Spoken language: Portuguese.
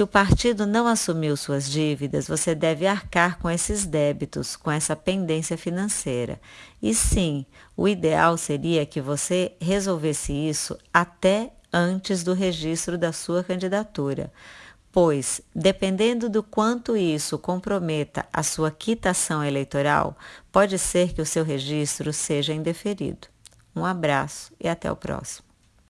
Se o partido não assumiu suas dívidas, você deve arcar com esses débitos, com essa pendência financeira. E sim, o ideal seria que você resolvesse isso até antes do registro da sua candidatura, pois, dependendo do quanto isso comprometa a sua quitação eleitoral, pode ser que o seu registro seja indeferido. Um abraço e até o próximo.